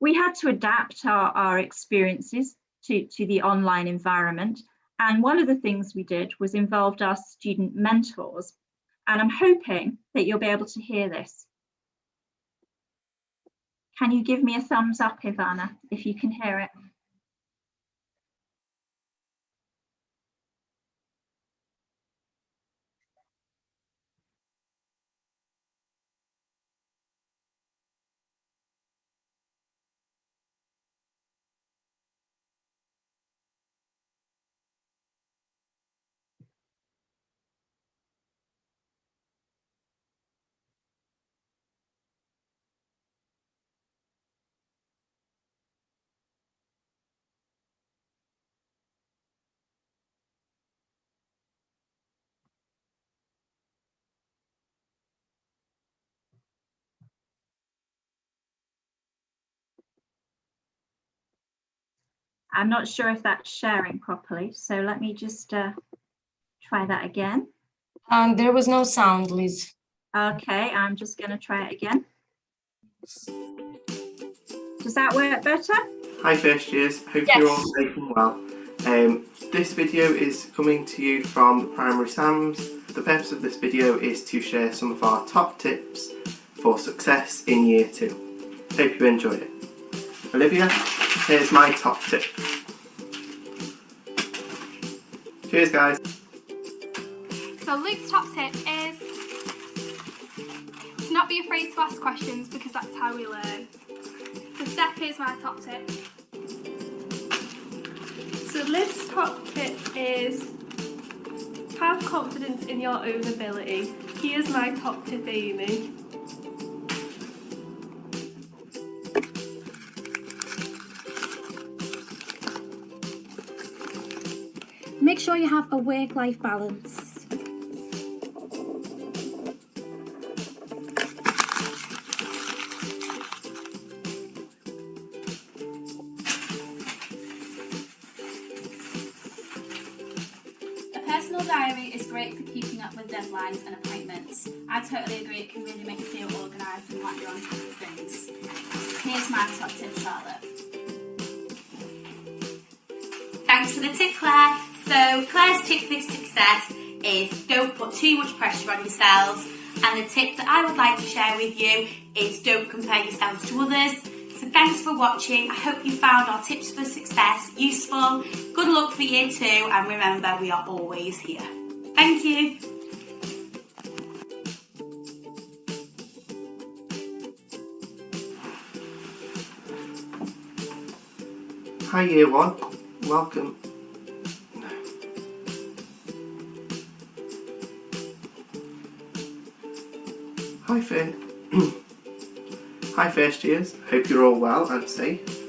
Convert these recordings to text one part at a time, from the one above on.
we had to adapt our, our experiences to, to the online environment. And one of the things we did was involved our student mentors. And I'm hoping that you'll be able to hear this. Can you give me a thumbs up, Ivana, if you can hear it? I'm not sure if that's sharing properly, so let me just uh, try that again. Um, there was no sound, Liz. Okay, I'm just going to try it again. Does that work better? Hi first years, hope Yes. you're all safe and well. Um, this video is coming to you from Primary SAMS. The purpose of this video is to share some of our top tips for success in year two. Hope you enjoy it. Olivia, here's my top tip. Cheers guys. So Luke's top tip is to not be afraid to ask questions because that's how we learn. So Steph, here's my top tip. So Liv's top tip is have confidence in your own ability. Here's my top tip, Amy. Make sure you have a work-life balance. And the tip that I would like to share with you is don't compare yourselves to others. So thanks for watching. I hope you found our tips for success useful. Good luck for year two and remember we are always here. Thank you. Hi year one, welcome. Hi Faith. Hi first years, hope you're all well and safe.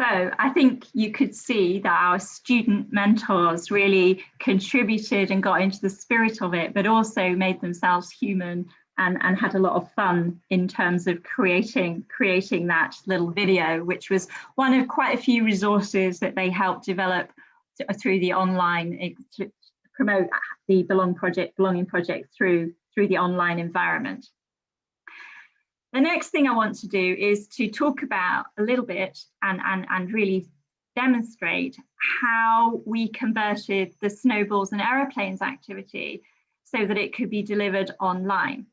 So I think you could see that our student mentors really contributed and got into the spirit of it, but also made themselves human and, and had a lot of fun in terms of creating creating that little video, which was one of quite a few resources that they helped develop through the online eh, ex- promote the Belong project, Belonging project through, through the online environment. The next thing I want to do is to talk about a little bit and, and, and really demonstrate how we converted the snowballs and aeroplanes activity so that it could be delivered online.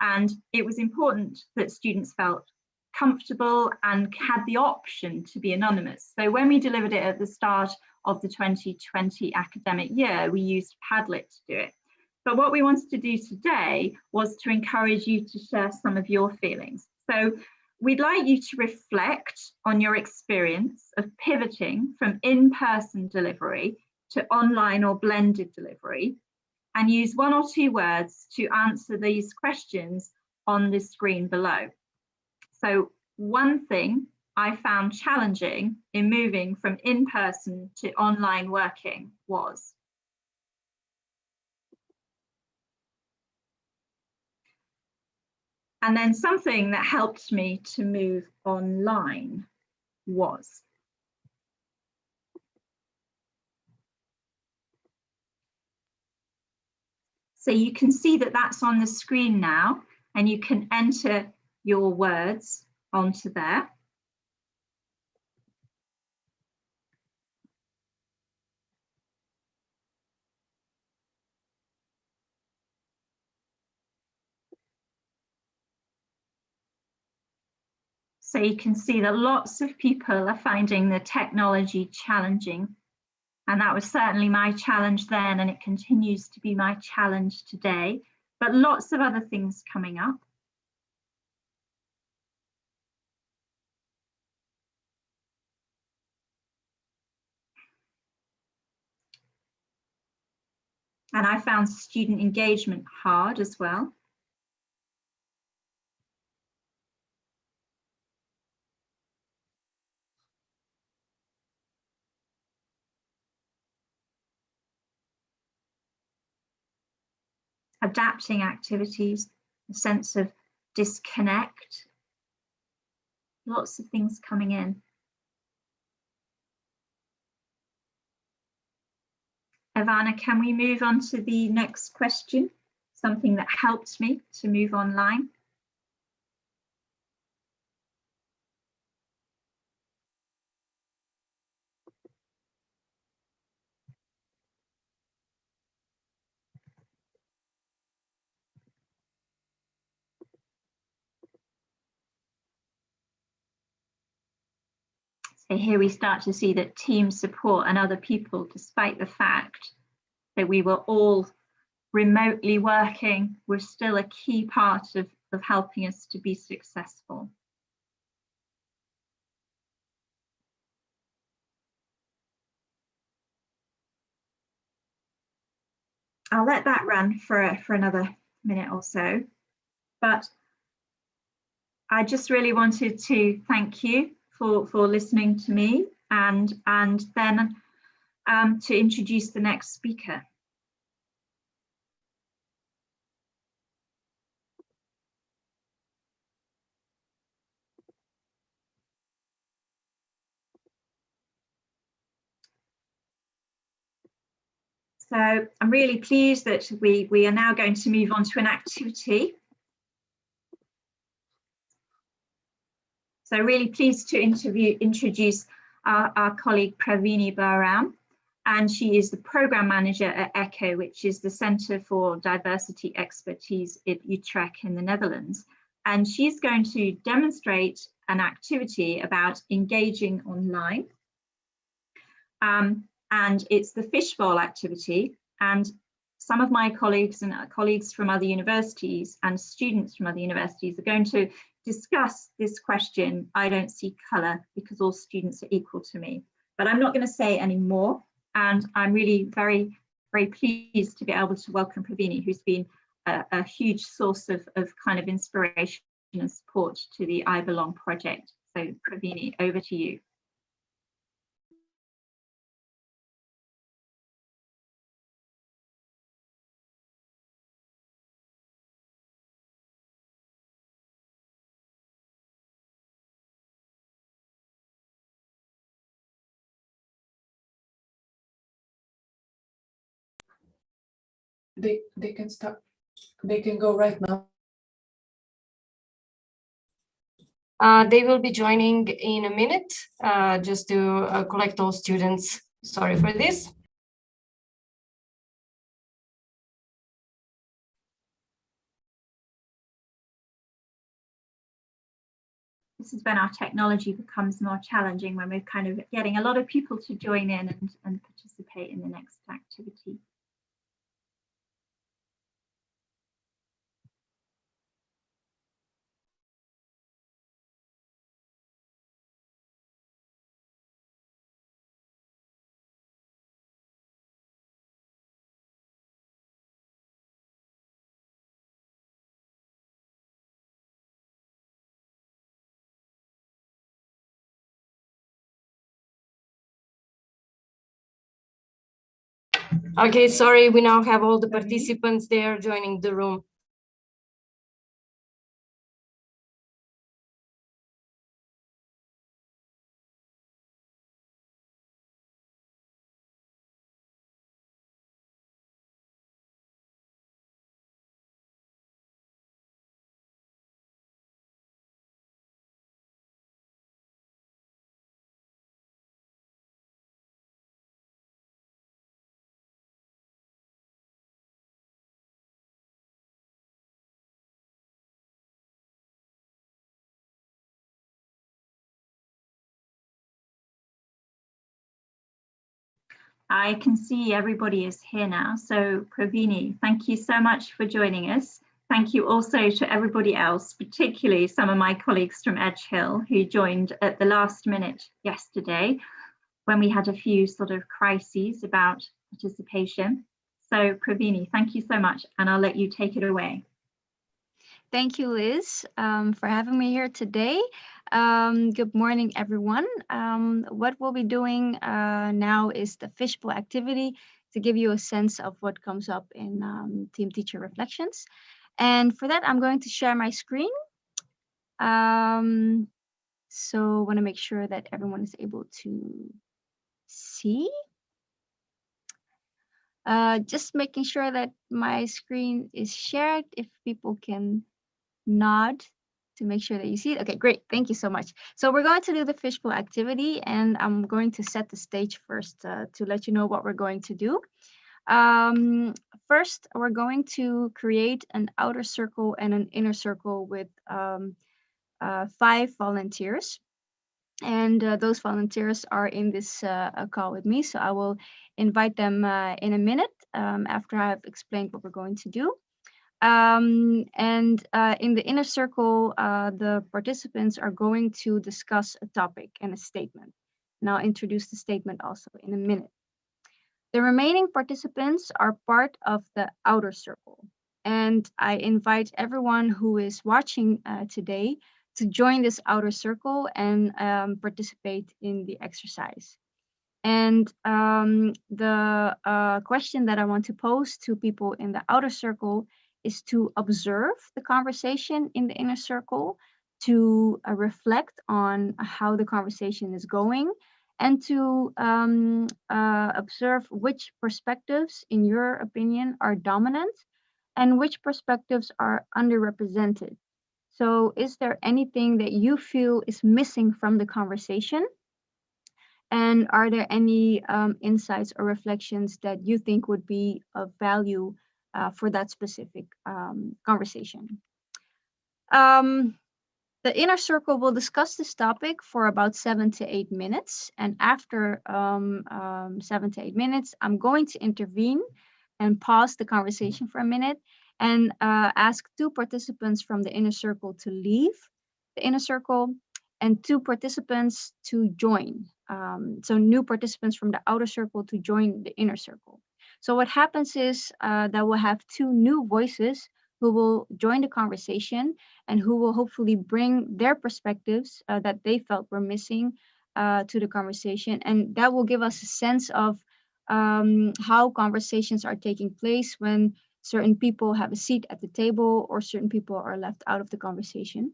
And it was important that students felt comfortable and had the option to be anonymous. So when we delivered it at the start of the 2020 academic year, we used Padlet to do it. But what we wanted to do today was to encourage you to share some of your feelings. So we'd like you to reflect on your experience of pivoting from in-person delivery to online or blended delivery and use one or two words to answer these questions on the screen below. So one thing I found challenging in moving from in-person to online working was And then something that helped me to move online was So you can see that that's on the screen now and you can enter your words onto there. So you can see that lots of people are finding the technology challenging. And that was certainly my challenge then, and it continues to be my challenge today, but lots of other things coming up. And I found student engagement hard as well. Adapting activities, a sense of disconnect, lots of things coming in. Ivana, can we move on to the next question? Something that helped me to move online. So here we start to see that team support and other people, despite the fact that we were all remotely working, were still a key part of, of helping us to be successful. I'll let that run for, for another minute or so, but I just really wanted to thank you for, for listening to me and, and then um, to introduce the next speaker. So I'm really pleased that we, we are now going to move on to an activity So really pleased to interview, introduce our, our colleague Pravini Baram, and she is the program manager at ECHO, which is the Centre for Diversity Expertise in Utrecht in the Netherlands. And she's going to demonstrate an activity about engaging online. Um, and it's the fishbowl activity. And some of my colleagues and colleagues from other universities and students from other universities are going to discuss this question, I don't see colour because all students are equal to me. But I'm not going to say any more. And I'm really very, very pleased to be able to welcome Pravini, who's been a, a huge source of, of kind of inspiration and support to the I Belong project. So Pravini, over to you. They they can start they can go right now Uh, they will be joining in a minute, uh, just to uh, collect all students. Sorry for this. This is when our technology becomes more challenging, when we're kind of getting a lot of people to join in and, and participate in the next activity. Okay, sorry, we now have all the participants there joining the room. I can see everybody is here now. So Pravini, thank you so much for joining us. Thank you also to everybody else, particularly some of my colleagues from Edge Hill who joined at the last minute yesterday when we had a few sort of crises about participation. So Pravini, thank you so much and I'll let you take it away. Thank you, Liz, um, for having me here today. Um, good morning, everyone. Um, what we'll be doing uh, now is the fishbowl activity to give you a sense of what comes up in um, Team Teacher Reflections. And for that, I'm going to share my screen. Um, so want to make sure that everyone is able to see. Uh, just making sure that my screen is shared if people can nod to make sure that you see it. Okay, great. Thank you so much. So we're going to do the fishbowl activity and I'm going to set the stage first uh, to let you know what we're going to do. Um, first, we're going to create an outer circle and an inner circle with um, uh, five volunteers. And uh, those volunteers are in this uh, call with me. So I will invite them uh, in a minute um, after I've explained what we're going to do. Um, and uh, in the inner circle, uh, the participants are going to discuss a topic and a statement. And I'll introduce the statement also in a minute. The remaining participants are part of the outer circle. And I invite everyone who is watching uh, today to join this outer circle and um, participate in the exercise. And um, the uh, question that I want to pose to people in the outer circle is to observe the conversation in the inner circle, to uh, reflect on how the conversation is going, and to um, uh, observe which perspectives, in your opinion, are dominant and which perspectives are underrepresented. So is there anything that you feel is missing from the conversation? And are there any um, insights or reflections that you think would be of value uh, for that specific um, conversation. Um, the inner circle will discuss this topic for about seven to eight minutes. And after um, um, seven to eight minutes, I'm going to intervene and pause the conversation for a minute and uh, ask two participants from the inner circle to leave the inner circle and two participants to join. Um, so new participants from the outer circle to join the inner circle. So what happens is uh, that we'll have two new voices who will join the conversation and who will hopefully bring their perspectives uh, that they felt were missing uh, to the conversation. And that will give us a sense of um, how conversations are taking place when certain people have a seat at the table or certain people are left out of the conversation.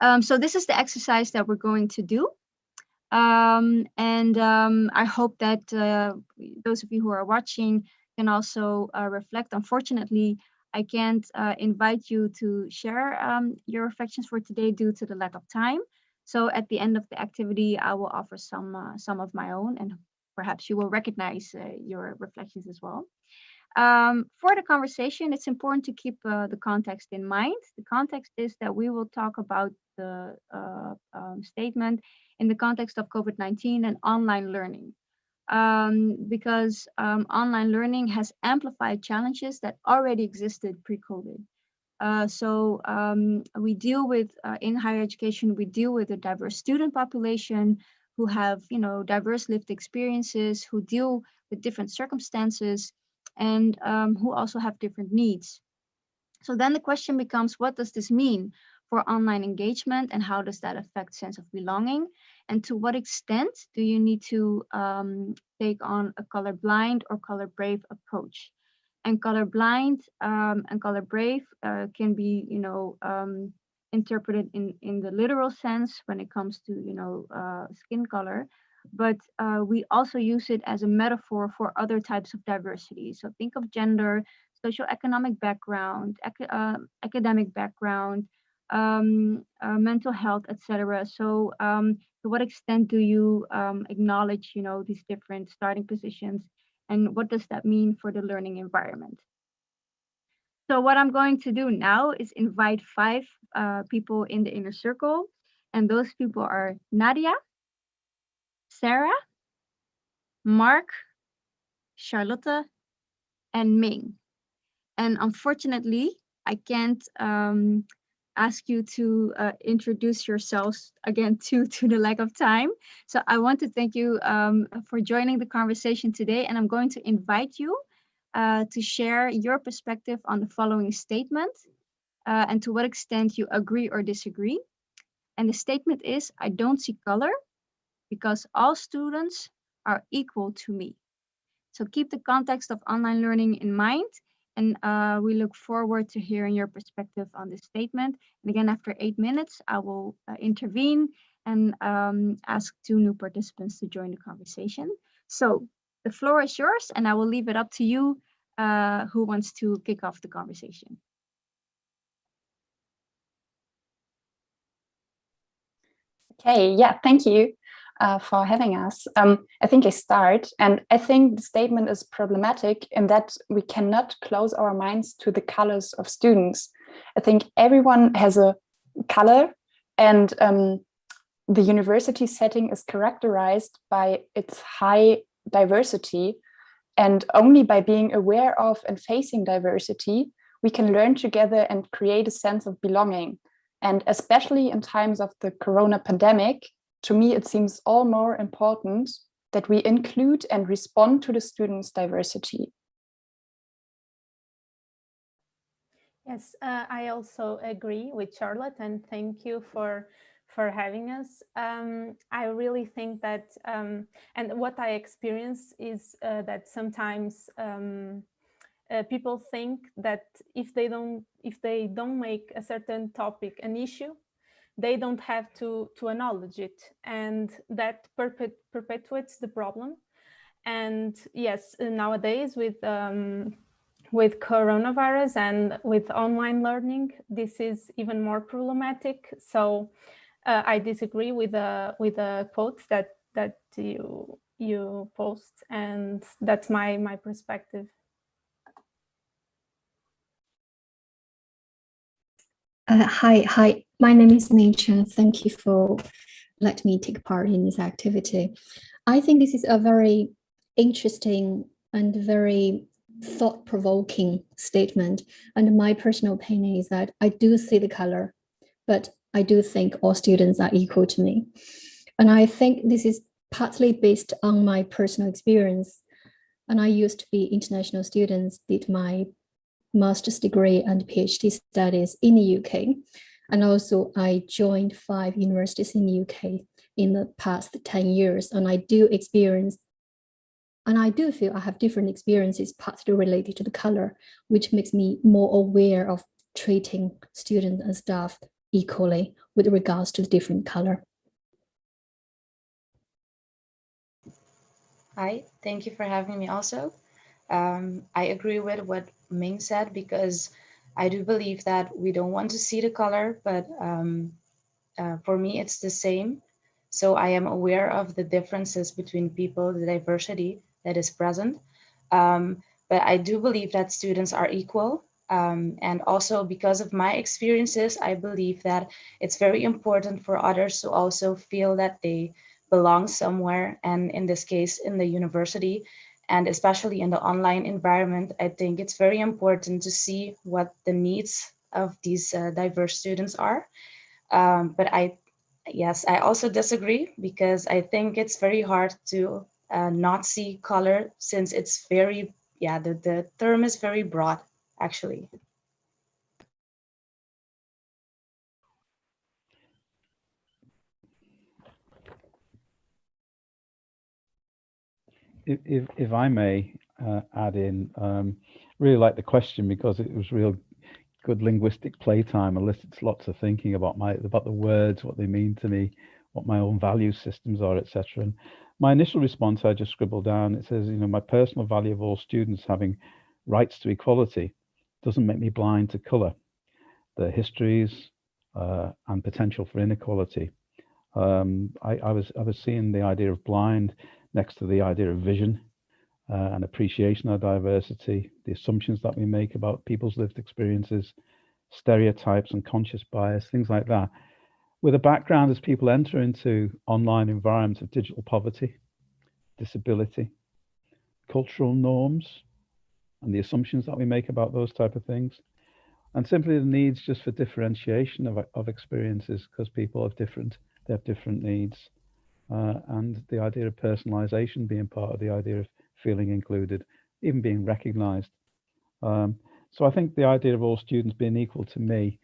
Um, so this is the exercise that we're going to do. Um, and um, I hope that uh, those of you who are watching can also uh, reflect. Unfortunately, I can't uh, invite you to share um, your reflections for today due to the lack of time. So at the end of the activity, I will offer some uh, some of my own and perhaps you will recognize uh, your reflections as well. Um, for the conversation, it's important to keep uh, the context in mind. The context is that we will talk about the um, statement in the context of COVID-19 and online learning. Um, because um, online learning has amplified challenges that already existed pre-COVID. Uh, so um, we deal with, uh, in higher education, we deal with a diverse student population who have, you know, diverse lived experiences, who deal with different circumstances, and um, who also have different needs. So then the question becomes, what does this mean for online engagement and how does that affect sense of belonging? And to what extent do you need to um, take on a colorblind or color brave approach? And colorblind um, and color brave uh, can be, you know, um, interpreted in, in the literal sense when it comes to, you know, uh, skin color, but uh, we also use it as a metaphor for other types of diversity. So think of gender, socioeconomic background, ac uh, academic background, um, uh, mental health, etc. So um, to what extent do you um, acknowledge, you know, these different starting positions and what does that mean for the learning environment? So what I'm going to do now is invite five uh, people in the inner circle and those people are Nadia, Sarah, Mark, Charlotte, and Ming. And unfortunately, I can't um, ask you to uh, introduce yourselves again to, to the lack of time. So I want to thank you um, for joining the conversation today. And I'm going to invite you uh, to share your perspective on the following statement uh, and to what extent you agree or disagree. And the statement is, I don't see color because all students are equal to me. So keep the context of online learning in mind and uh, we look forward to hearing your perspective on this statement. And again, after eight minutes, I will uh, intervene and um, ask two new participants to join the conversation. So the floor is yours and I will leave it up to you uh, who wants to kick off the conversation. Okay, yeah, thank you uh, for having us. Um, I think I start, and I think the statement is problematic in that we cannot close our minds to the colors of students. I think everyone has a color, and um, the university setting is characterized by its high diversity. And only by being aware of and facing diversity, we can learn together and create a sense of belonging. And especially in times of the corona pandemic, to me, it seems all more important that we include and respond to the students' diversity. Yes, uh, I also agree with Charlotte and thank you for for having us. Um, I really think that, um, and what I experience is uh, that sometimes um, uh, people think that if they don't if they don't make a certain topic an issue, they don't have to, to acknowledge it. And that perpet perpetuates the problem. And yes, nowadays with um, with coronavirus and with online learning, this is even more problematic. So uh, I disagree with the with the quotes that that you you post, and that's my my perspective. Uh, hi, hi. My name is Nature. Thank you for letting me take part in this activity. I think this is a very interesting and very thought-provoking statement. And my personal opinion is that I do see the color, but I do think all students are equal to me. And I think this is partly based on my personal experience. And I used to be international students, did my master's degree and PhD studies in the UK. And also I joined five universities in the UK in the past 10 years. And I do experience, and I do feel I have different experiences partly related to the color, which makes me more aware of treating students and staff equally with regards to the different color. Hi, thank you for having me also. Um, I agree with what Ming said because I do believe that we don't want to see the color, but um, uh, for me, it's the same. So I am aware of the differences between people, the diversity that is present. Um, but I do believe that students are equal. Um, and also because of my experiences, I believe that it's very important for others to also feel that they belong somewhere. And in this case, in the university, and especially in the online environment, I think it's very important to see what the needs of these uh, diverse students are. Um, but I, yes, I also disagree because I think it's very hard to uh, not see color since it's very, yeah, the, the term is very broad actually. If, if, I may uh, add in, um, really like the question because it was real good linguistic playtime, elicits lots of thinking about my about the words, what they mean to me, what my own value systems are, etc. And my initial response, I just scribbled down. It says, you know, my personal value of all students having rights to equality doesn't make me blind to colour, the histories uh, and potential for inequality. Um, I, I, was I was seeing the idea of blind next to the idea of vision uh, and appreciation of diversity, the assumptions that we make about people's lived experiences, stereotypes and conscious bias, things like that. With a background as people enter into online environments of digital poverty, disability, cultural norms, and the assumptions that we make about those type of things and simply the needs just for differentiation of, of experiences because people have different they have different needs uh, and the idea of personalization being part of the idea of feeling included even being recognized. Um, so i think the idea of all students being equal to me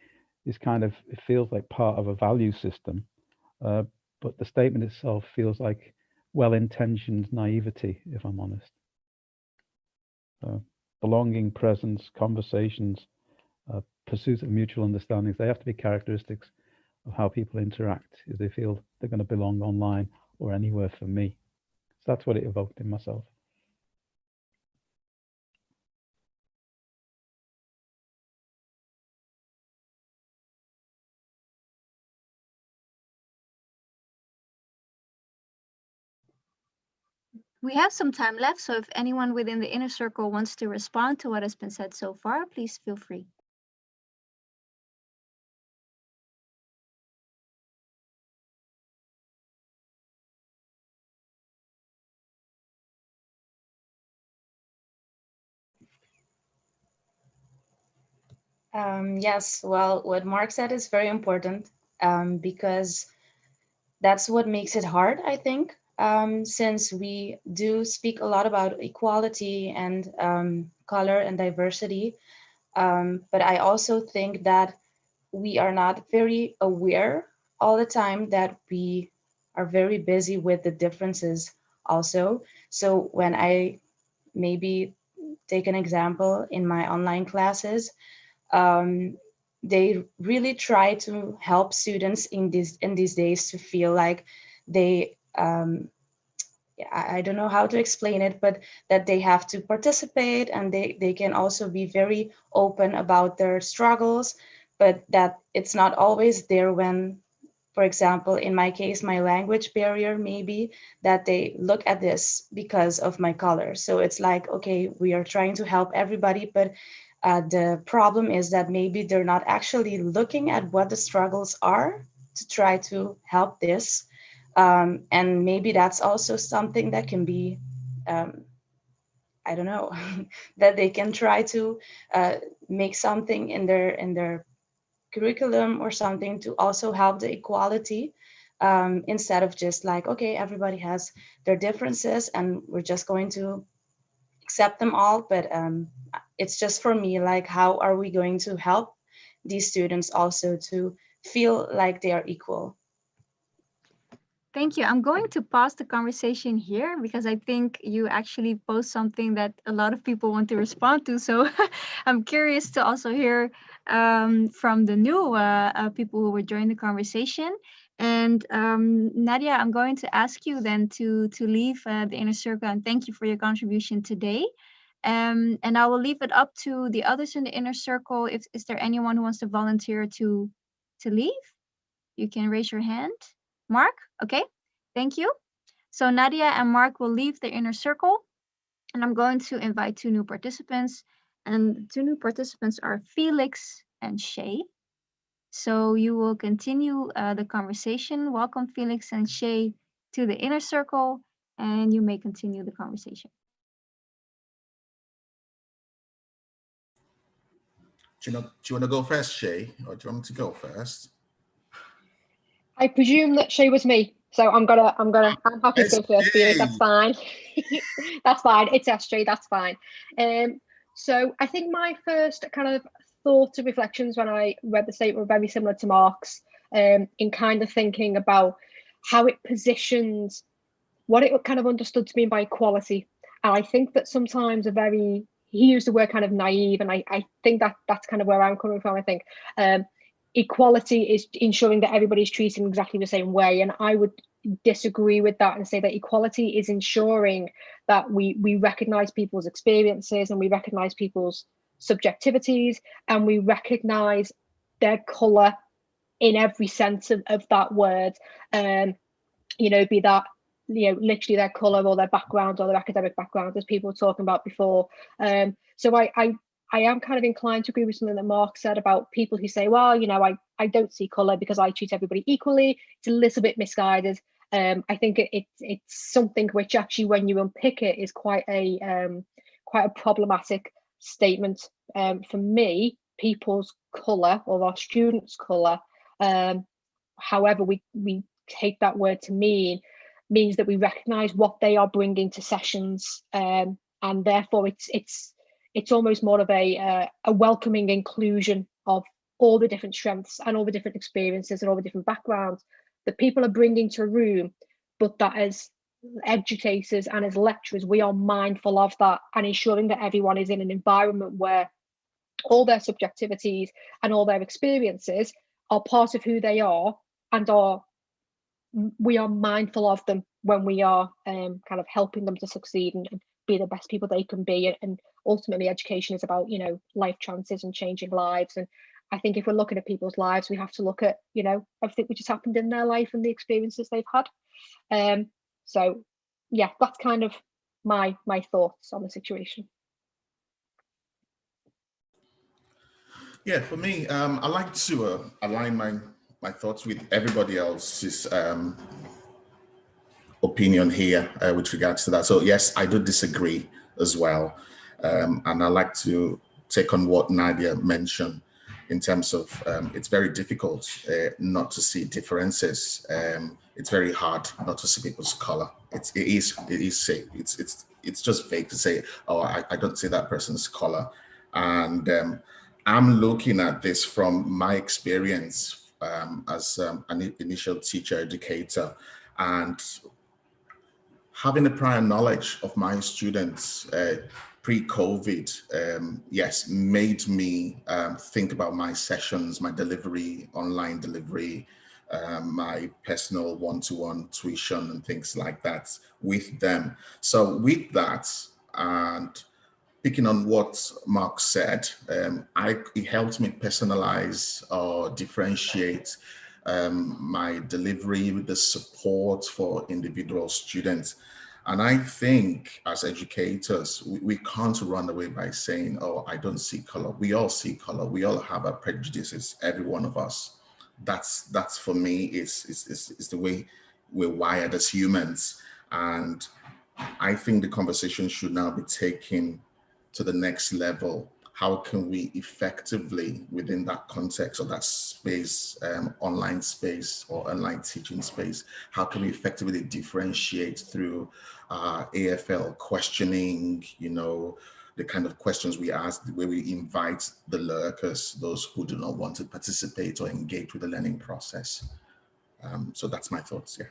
is kind of it feels like part of a value system uh, but the statement itself feels like well-intentioned naivety if i'm honest. Uh, belonging, presence, conversations, uh, pursuit of mutual understandings, they have to be characteristics of how people interact if they feel they're going to belong online or anywhere for me. So that's what it evoked in myself. We have some time left, so if anyone within the inner circle wants to respond to what has been said so far, please feel free. Um, yes, well, what Mark said is very important um, because that's what makes it hard, I think, um, since we do speak a lot about equality and um, color and diversity. Um, but I also think that we are not very aware all the time that we are very busy with the differences also. So when I maybe take an example in my online classes, um, they really try to help students in these in these days to feel like they um, I don't know how to explain it, but that they have to participate and they, they can also be very open about their struggles, but that it's not always there when, for example, in my case, my language barrier, maybe that they look at this because of my color. So it's like, okay, we are trying to help everybody, but uh, the problem is that maybe they're not actually looking at what the struggles are to try to help this. Um, and maybe that's also something that can be, um, I don't know, that they can try to uh, make something in their in their curriculum or something to also help the equality um, instead of just like, okay, everybody has their differences and we're just going to accept them all. But um, it's just for me, like, how are we going to help these students also to feel like they are equal? Thank you. I'm going to pause the conversation here because I think you actually post something that a lot of people want to respond to. So I'm curious to also hear um, from the new uh, uh, people who were joining the conversation. And um, Nadia, I'm going to ask you then to, to leave uh, the inner circle and thank you for your contribution today. Um, and I will leave it up to the others in the inner circle. If is there anyone who wants to volunteer to to leave? You can raise your hand. Mark, okay, thank you. So Nadia and Mark will leave the inner circle and I'm going to invite two new participants and two new participants are Felix and Shay. So you will continue uh, the conversation. Welcome Felix and Shay to the inner circle and you may continue the conversation. Do you, know, do you want to go first, Shay, or do you want me to go first? I presume that Shay was me, so I'm gonna, I'm gonna, I'm happy to go first. Felix, that's fine. that's fine. It's SJ. That's fine. Um, so I think my first kind of thoughts and reflections when I read the statement were very similar to Mark's, um, in kind of thinking about how it positions what it kind of understood to mean by equality. And I think that sometimes a very he used the word kind of naive, and I, I think that that's kind of where I'm coming from. I think um, equality is ensuring that everybody's treated in exactly the same way, and I would disagree with that and say that equality is ensuring that we we recognize people's experiences and we recognize people's subjectivities and we recognize their color in every sense of, of that word. Um you know be that you know literally their color or their background or their academic background as people were talking about before. Um so i i i am kind of inclined to agree with something that mark said about people who say well you know i i don't see color because i treat everybody equally. It's a little bit misguided. Um i think it, it it's something which actually when you unpick it is quite a um quite a problematic statement um for me people's color or our students color um however we we take that word to mean means that we recognize what they are bringing to sessions um, and therefore it's it's it's almost more of a uh, a welcoming inclusion of all the different strengths and all the different experiences and all the different backgrounds that people are bringing to a room but that as educators and as lecturers we are mindful of that and ensuring that everyone is in an environment where all their subjectivities and all their experiences are part of who they are and are we are mindful of them when we are um, kind of helping them to succeed and, and, be the best people they can be. And ultimately education is about you know life chances and changing lives. And i think if we're looking at people's lives we have to look at you know everything which has happened in their life and the experiences they've had. Um so yeah that's kind of my my thoughts on the situation yeah for me um i like to uh, align my my thoughts with everybody else's um, opinion here uh, with regards to that. So yes, I do disagree as well. Um, and I like to take on what Nadia mentioned in terms of um, it's very difficult uh, not to see differences. Um, it's very hard not to see people's color. It's, it is, it is safe. It's, it's, it's just fake to say, oh, I, I don't see that person's color. And um, I'm looking at this from my experience um, as um, an initial teacher educator and having a prior knowledge of my students uh, pre-COVID, um, yes, made me um, think about my sessions, my delivery, online delivery, um, my personal one-to-one -one tuition and things like that with them. So with that, and picking on what Mark said, um, I, it helped me personalize or differentiate um, my delivery with the support for individual students. And I think as educators, we, we, can't run away by saying, oh, I don't see color. We all see color. We all have our prejudices, every one of us. That's, that's for me, is, is, is, is the way we're wired as humans. And I think the conversation should now be taken to the next level, how can we effectively within that context or that space, um, online space or online teaching space, how can we effectively differentiate through uh, AFL questioning, you know, the kind of questions we ask, way we invite the lurkers, those who do not want to participate or engage with the learning process. Um, so that's my thoughts, yeah.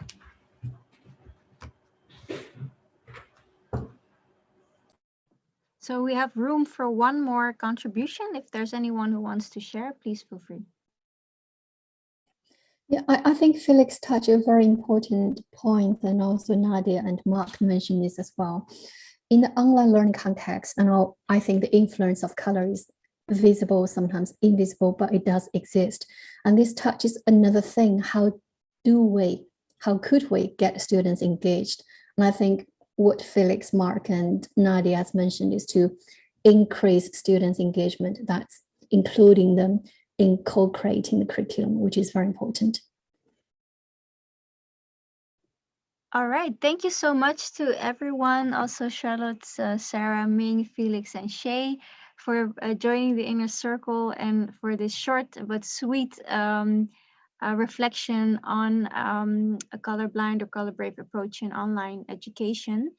So we have room for one more contribution. If there's anyone who wants to share, please feel free. Yeah, I, I think Felix touched a very important point and also Nadia and Mark mentioned this as well. in the online learning context, and I think the influence of color is visible, sometimes invisible, but it does exist. And this touches another thing, how do we, how could we get students engaged? And I think what Felix, Mark, and Nadia has mentioned is to increase students' engagement, that's including them in co-creating the curriculum, which is very important. All right, thank you so much to everyone, also Charlotte, uh, Sarah, Ming, Felix, and Shay for uh, joining the inner circle and for this short but sweet um, uh, reflection on um, a colorblind or color brave approach in online education.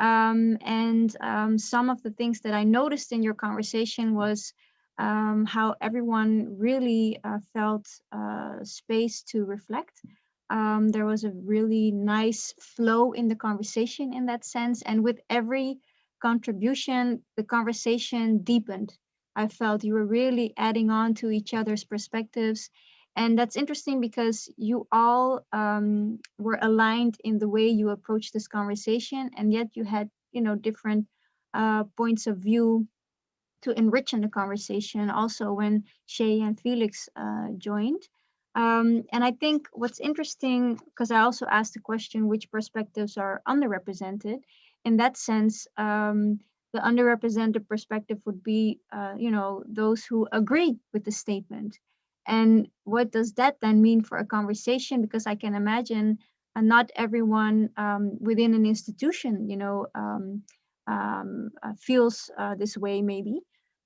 Um, and um, some of the things that I noticed in your conversation was um, how everyone really uh, felt uh, space to reflect. Um, there was a really nice flow in the conversation in that sense. And with every contribution, the conversation deepened. I felt you were really adding on to each other's perspectives. And that's interesting because you all um, were aligned in the way you approached this conversation, and yet you had, you know, different uh, points of view to enrich in the conversation. Also, when Shay and Felix uh, joined, um, and I think what's interesting, because I also asked the question, which perspectives are underrepresented? In that sense, um, the underrepresented perspective would be, uh, you know, those who agree with the statement. And what does that then mean for a conversation? Because I can imagine uh, not everyone um, within an institution, you know, um, um, uh, feels uh, this way maybe,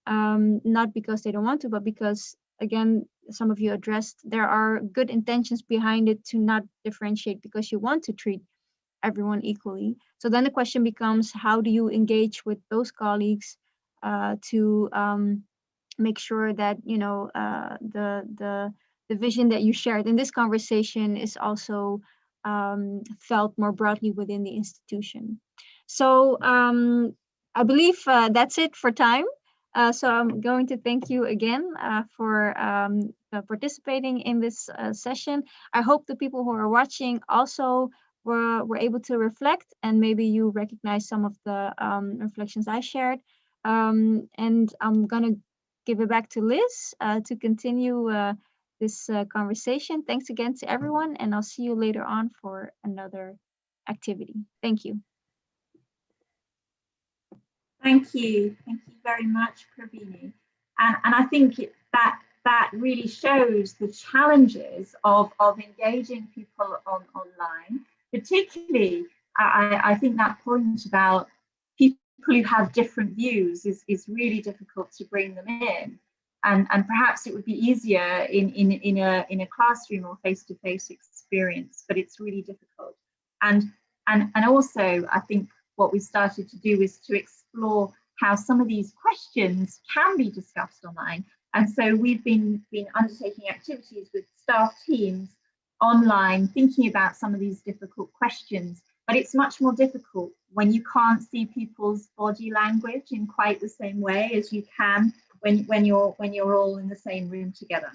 um, not because they don't want to, but because again, some of you addressed, there are good intentions behind it to not differentiate because you want to treat everyone equally. So then the question becomes, how do you engage with those colleagues uh, to um, make sure that you know uh, the the the vision that you shared in this conversation is also um, felt more broadly within the institution. So um, I believe uh, that's it for time. Uh, so I'm going to thank you again uh, for um, uh, participating in this uh, session. I hope the people who are watching also were, were able to reflect and maybe you recognize some of the um, reflections I shared. Um, and I'm going to give it back to Liz uh, to continue uh, this conversation. Thanks again to everyone, and I'll see you later on for another activity. Thank you. Thank you. Thank you very much, Pravini. And, and I think it, that that really shows the challenges of, of engaging people on online, particularly I, I think that point about people who have different views is, is really difficult to bring them in. And, and perhaps it would be easier in, in, in, a, in a classroom or face-to-face -face experience, but it's really difficult. And, and, and also, I think what we started to do is to explore how some of these questions can be discussed online. And so we've been, been undertaking activities with staff teams online, thinking about some of these difficult questions. But it's much more difficult when you can't see people's body language in quite the same way as you can when, when, you're, when you're all in the same room together.